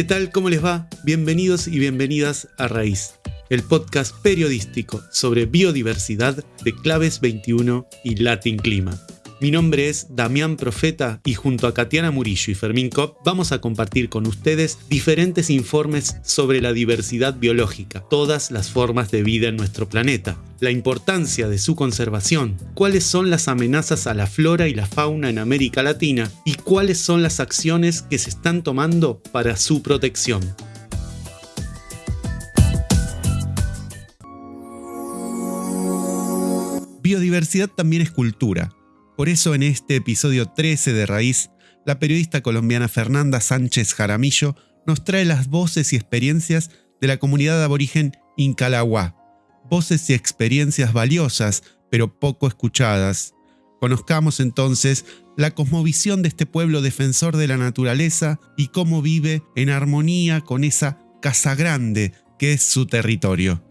¿Qué tal? ¿Cómo les va? Bienvenidos y bienvenidas a Raíz, el podcast periodístico sobre biodiversidad de Claves 21 y Latin Clima. Mi nombre es Damián Profeta y junto a Katiana Murillo y Fermín Kopp vamos a compartir con ustedes diferentes informes sobre la diversidad biológica, todas las formas de vida en nuestro planeta, la importancia de su conservación, cuáles son las amenazas a la flora y la fauna en América Latina y cuáles son las acciones que se están tomando para su protección. Biodiversidad también es cultura por eso en este episodio 13 de Raíz, la periodista colombiana Fernanda Sánchez Jaramillo nos trae las voces y experiencias de la comunidad aborigen Incalagua, voces y experiencias valiosas, pero poco escuchadas. Conozcamos entonces la cosmovisión de este pueblo defensor de la naturaleza y cómo vive en armonía con esa casa grande que es su territorio.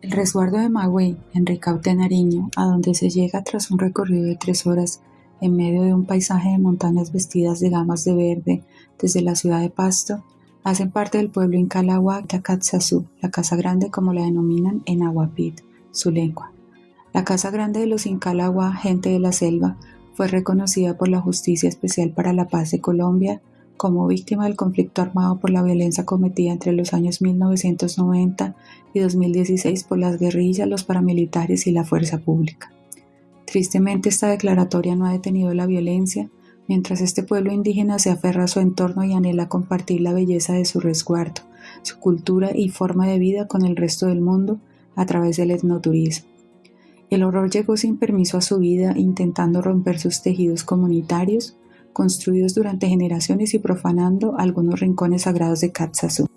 El resguardo de Magüey, en Ricaute, Nariño, a donde se llega tras un recorrido de tres horas en medio de un paisaje de montañas vestidas de gamas de verde desde la ciudad de Pasto, hacen parte del pueblo Incalagua Takatsasú, la Casa Grande como la denominan en Aguapit, su lengua. La Casa Grande de los Incalagua, gente de la selva, fue reconocida por la Justicia Especial para la Paz de Colombia como víctima del conflicto armado por la violencia cometida entre los años 1990 y 2016 por las guerrillas, los paramilitares y la fuerza pública. Tristemente esta declaratoria no ha detenido la violencia, mientras este pueblo indígena se aferra a su entorno y anhela compartir la belleza de su resguardo, su cultura y forma de vida con el resto del mundo a través del etnoturismo. El horror llegó sin permiso a su vida intentando romper sus tejidos comunitarios, construidos durante generaciones y profanando algunos rincones sagrados de Katsasú.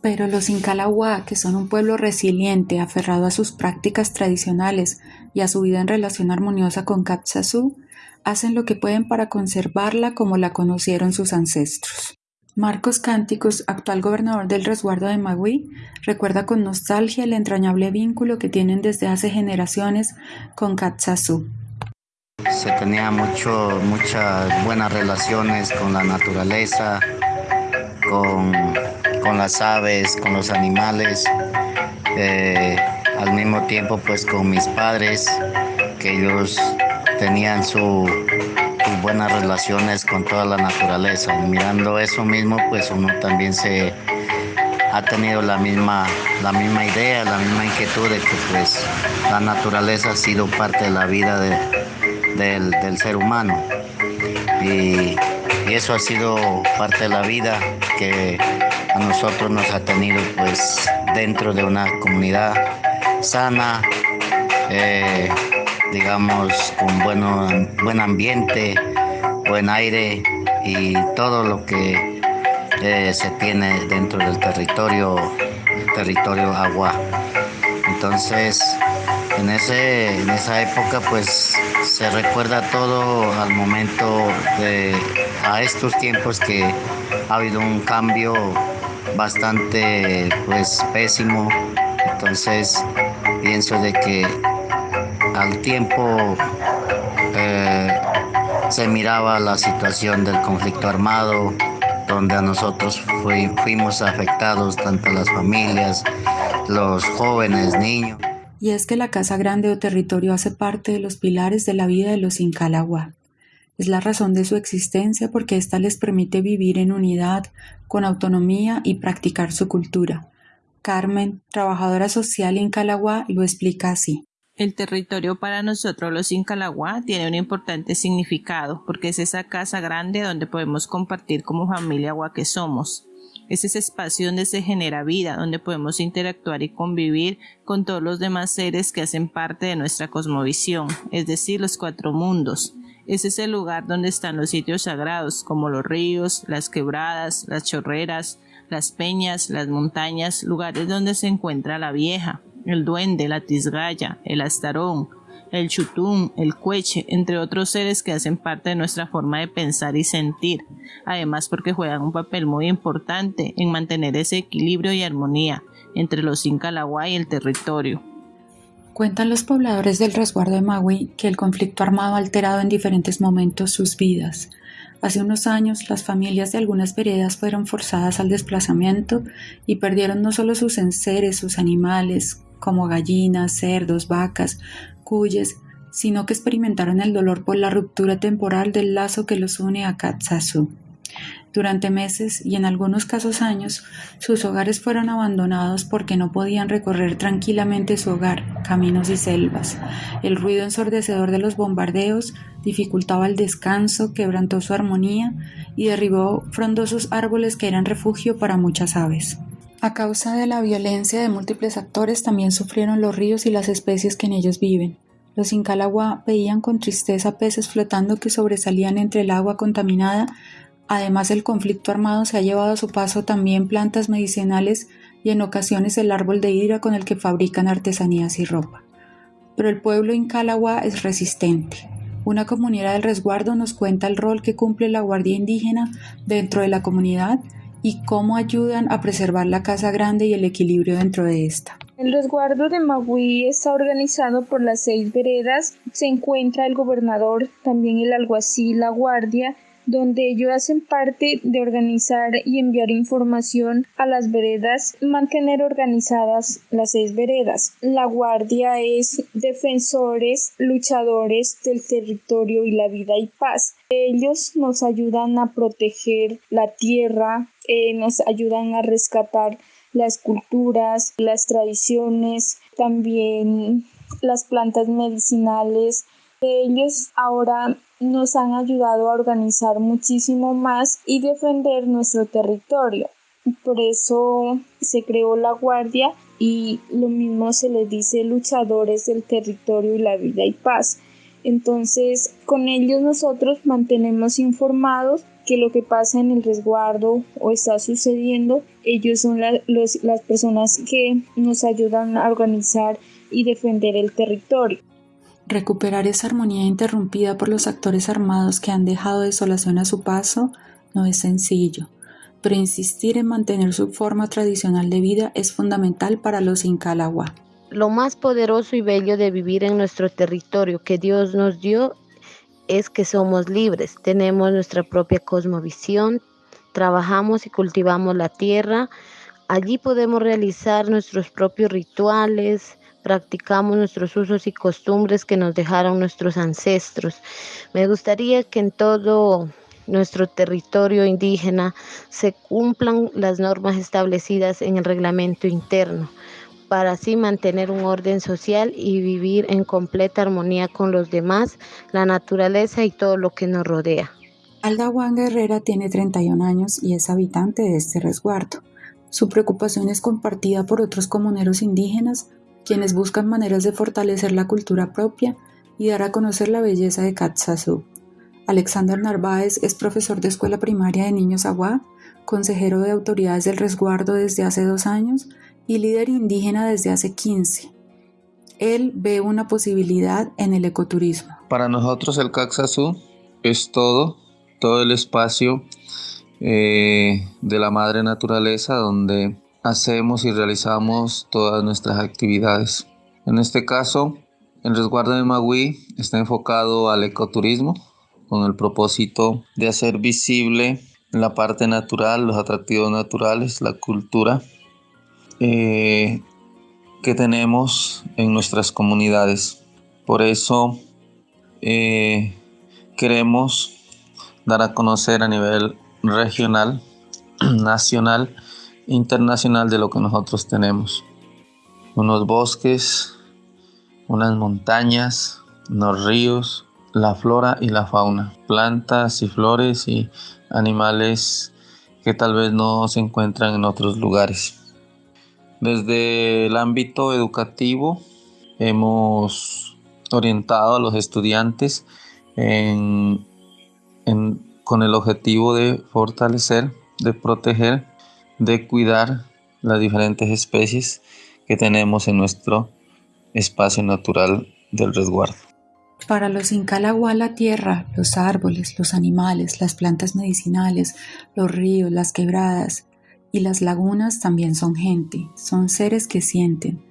Pero los Incalahua, que son un pueblo resiliente, aferrado a sus prácticas tradicionales y a su vida en relación armoniosa con Katsasú, hacen lo que pueden para conservarla como la conocieron sus ancestros. Marcos Cánticos, actual gobernador del resguardo de Magui, recuerda con nostalgia el entrañable vínculo que tienen desde hace generaciones con Katsasú se tenía mucho, muchas buenas relaciones con la naturaleza, con, las aves, con los animales, eh, al mismo tiempo pues con mis padres, que ellos tenían sus buenas relaciones con toda la naturaleza. mirando eso mismo pues uno también se ha tenido la misma, la misma idea, la misma inquietud de que pues la naturaleza ha sido parte de la vida de, del, ser humano. Y, eso ha sido parte de la vida que a nosotros nos ha tenido pues dentro de una comunidad sana, eh, digamos con bueno, buen ambiente, buen aire y todo lo que eh, se tiene dentro del territorio, territorio agua. Entonces, en, ese, en esa época pues se recuerda todo al momento de a estos tiempos que ha habido un cambio bastante pues pésimo. Entonces pienso de que al tiempo eh, se miraba la situación del conflicto armado donde a nosotros fuimos afectados tanto las familias los jóvenes niños y es que la casa grande o territorio hace parte de los pilares de la vida de los Incalagua. Es la razón de su existencia porque ésta les permite vivir en unidad, con autonomía y practicar su cultura. Carmen, trabajadora social Incalagua, lo explica así. El territorio para nosotros los Incalagua tiene un importante significado porque es esa casa grande donde podemos compartir como familia agua que somos. Es ese espacio donde se genera vida, donde podemos interactuar y convivir con todos los demás seres que hacen parte de nuestra cosmovisión, es decir, los cuatro mundos. Es ese lugar donde están los sitios sagrados, como los ríos, las quebradas, las chorreras, las peñas, las montañas, lugares donde se encuentra la vieja, el duende, la tisgaya, el astarón, el chutún, el cueche, entre otros seres que hacen parte de nuestra forma de pensar y sentir, además porque juegan un papel muy importante en mantener ese equilibrio y armonía entre los Incalagua y el territorio. Cuentan los pobladores del resguardo de Magui que el conflicto armado ha alterado en diferentes momentos sus vidas. Hace unos años las familias de algunas veredas fueron forzadas al desplazamiento y perdieron no solo sus enseres, sus animales, como gallinas, cerdos, vacas, cuyes, sino que experimentaron el dolor por la ruptura temporal del lazo que los une a Katsasu. Durante meses y en algunos casos años, sus hogares fueron abandonados porque no podían recorrer tranquilamente su hogar, caminos y selvas. El ruido ensordecedor de los bombardeos dificultaba el descanso, quebrantó su armonía y derribó frondosos árboles que eran refugio para muchas aves. A causa de la violencia de múltiples actores también sufrieron los ríos y las especies que en ellos viven. Los Incalagua veían con tristeza peces flotando que sobresalían entre el agua contaminada Además, el conflicto armado se ha llevado a su paso también plantas medicinales y en ocasiones el árbol de hidra con el que fabrican artesanías y ropa. Pero el pueblo incalagua es resistente. Una comunidad del resguardo nos cuenta el rol que cumple la guardia indígena dentro de la comunidad y cómo ayudan a preservar la casa grande y el equilibrio dentro de esta. El resguardo de Magui está organizado por las seis veredas. Se encuentra el gobernador, también el alguacil, la guardia, donde ellos hacen parte de organizar y enviar información a las veredas, mantener organizadas las seis veredas. La guardia es defensores, luchadores del territorio y la vida y paz. Ellos nos ayudan a proteger la tierra, eh, nos ayudan a rescatar las culturas, las tradiciones, también las plantas medicinales. Ellos ahora nos han ayudado a organizar muchísimo más y defender nuestro territorio. Por eso se creó la Guardia y lo mismo se les dice luchadores del territorio y la vida y paz. Entonces, con ellos nosotros mantenemos informados que lo que pasa en el resguardo o está sucediendo, ellos son las personas que nos ayudan a organizar y defender el territorio. Recuperar esa armonía interrumpida por los actores armados que han dejado desolación a su paso no es sencillo, pero insistir en mantener su forma tradicional de vida es fundamental para los Incalagua. Lo más poderoso y bello de vivir en nuestro territorio que Dios nos dio es que somos libres, tenemos nuestra propia cosmovisión, trabajamos y cultivamos la tierra, allí podemos realizar nuestros propios rituales, practicamos nuestros usos y costumbres que nos dejaron nuestros ancestros. Me gustaría que en todo nuestro territorio indígena se cumplan las normas establecidas en el reglamento interno para así mantener un orden social y vivir en completa armonía con los demás, la naturaleza y todo lo que nos rodea. Alda Juan Guerrera tiene 31 años y es habitante de este resguardo. Su preocupación es compartida por otros comuneros indígenas quienes buscan maneras de fortalecer la cultura propia y dar a conocer la belleza de Katsasu. Alexander Narváez es profesor de escuela primaria de niños Agua, consejero de autoridades del resguardo desde hace dos años y líder indígena desde hace 15. Él ve una posibilidad en el ecoturismo. Para nosotros el Katsasu es todo, todo el espacio eh, de la madre naturaleza donde hacemos y realizamos todas nuestras actividades. En este caso, el resguardo de Magui está enfocado al ecoturismo con el propósito de hacer visible la parte natural, los atractivos naturales, la cultura eh, que tenemos en nuestras comunidades. Por eso eh, queremos dar a conocer a nivel regional, nacional, internacional de lo que nosotros tenemos. Unos bosques, unas montañas, unos ríos, la flora y la fauna, plantas y flores y animales que tal vez no se encuentran en otros lugares. Desde el ámbito educativo hemos orientado a los estudiantes con el objetivo de fortalecer, de proteger de cuidar las diferentes especies que tenemos en nuestro espacio natural del resguardo. Para los Incalagua la tierra, los árboles, los animales, las plantas medicinales, los ríos, las quebradas y las lagunas también son gente, son seres que sienten.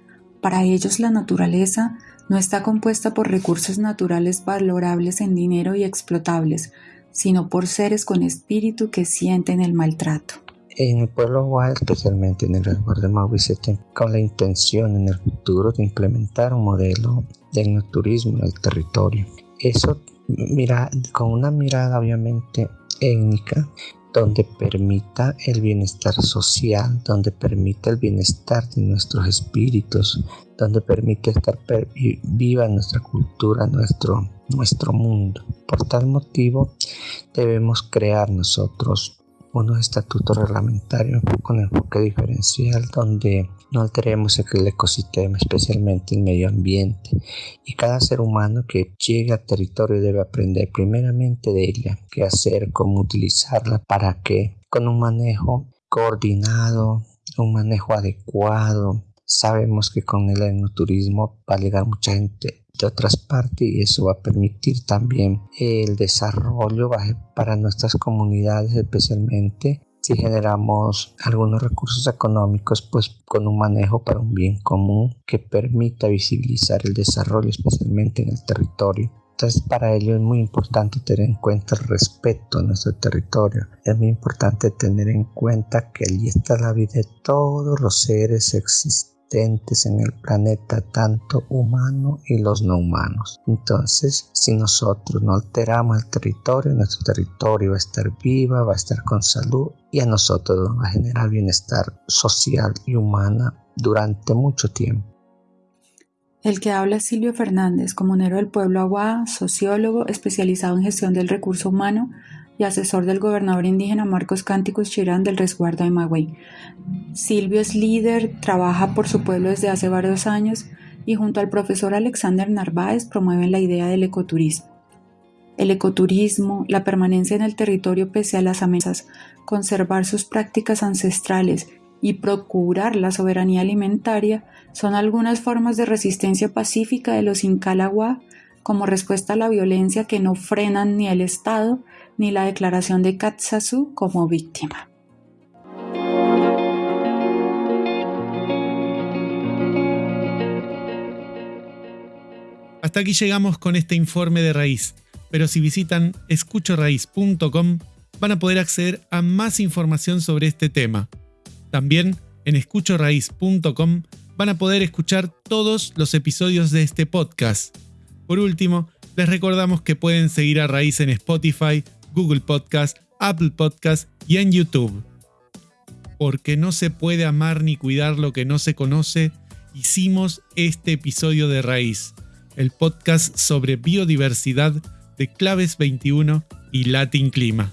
Para ellos la naturaleza no está compuesta por recursos naturales valorables en dinero y explotables, sino por seres con espíritu que sienten el maltrato. En el pueblo Guay, especialmente en el resguardo de Mauricio, con la intención en el futuro de implementar un modelo de turismo en el territorio. Eso mira, con una mirada obviamente étnica, donde permita el bienestar social, donde permita el bienestar de nuestros espíritus, donde permite estar viva nuestra cultura, nuestro, nuestro mundo. Por tal motivo debemos crear nosotros unos estatutos reglamentarios con enfoque diferencial donde no alteremos el ecosistema, especialmente el medio ambiente. Y cada ser humano que llegue al territorio debe aprender primeramente de ella, qué hacer, cómo utilizarla, para que con un manejo coordinado, un manejo adecuado, sabemos que con el enoturismo va a llegar mucha gente de otras partes y eso va a permitir también el desarrollo para nuestras comunidades especialmente si generamos algunos recursos económicos, pues con un manejo para un bien común que permita visibilizar el desarrollo, especialmente en el territorio. Entonces para ello es muy importante tener en cuenta el respeto a nuestro territorio. Es muy importante tener en cuenta que allí está la vida de todos los seres existentes en el planeta, tanto humano y los no humanos. Entonces, si nosotros no alteramos el territorio, nuestro territorio va a estar viva, va a estar con salud y a nosotros va a generar bienestar social y humana durante mucho tiempo. El que habla es Silvio Fernández, comunero del pueblo Aguá, sociólogo especializado en gestión del recurso humano y asesor del gobernador indígena Marcos Cánticos Chirán del resguardo de Magüey. Silvio es líder, trabaja por su pueblo desde hace varios años y junto al profesor Alexander Narváez promueven la idea del ecoturismo. El ecoturismo, la permanencia en el territorio pese a las amenazas, conservar sus prácticas ancestrales y procurar la soberanía alimentaria son algunas formas de resistencia pacífica de los Incalagua como respuesta a la violencia que no frenan ni el Estado ni la declaración de Katsasu como víctima. Hasta aquí llegamos con este informe de raíz, pero si visitan escuchoraíz.com van a poder acceder a más información sobre este tema. También en escuchoraíz.com van a poder escuchar todos los episodios de este podcast. Por último, les recordamos que pueden seguir a Raíz en Spotify, Google Podcast, Apple Podcast y en YouTube. Porque no se puede amar ni cuidar lo que no se conoce, hicimos este episodio de Raíz, el podcast sobre biodiversidad de Claves 21 y Latin Clima.